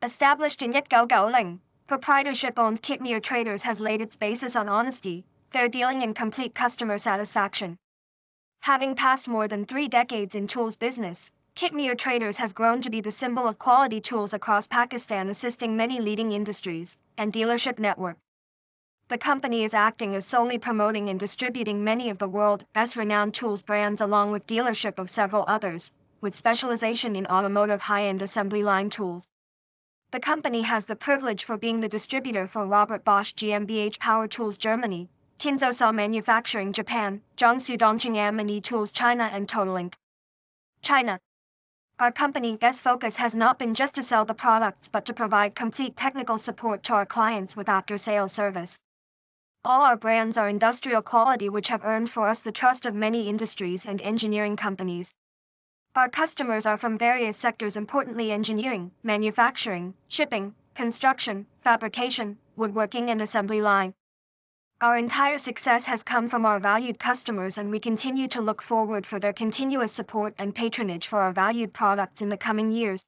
Established in 1990, proprietorship-owned Kitmeer Traders has laid its basis on honesty, fair dealing and complete customer satisfaction. Having passed more than three decades in tools business, Kitmeer Traders has grown to be the symbol of quality tools across Pakistan assisting many leading industries and dealership network. The company is acting as solely promoting and distributing many of the world's renowned tools brands along with dealership of several others, with specialization in automotive high-end assembly line tools. The company has the privilege for being the distributor for Robert Bosch GmbH Power Tools Germany, Kinzo Saw Manufacturing Japan, Jiangsu Dongcheng M&E Tools China and Totolink China. Our company's focus has not been just to sell the products but to provide complete technical support to our clients with after-sales service. All our brands are industrial quality which have earned for us the trust of many industries and engineering companies. Our customers are from various sectors importantly engineering, manufacturing, shipping, construction, fabrication, woodworking and assembly line. Our entire success has come from our valued customers and we continue to look forward for their continuous support and patronage for our valued products in the coming years.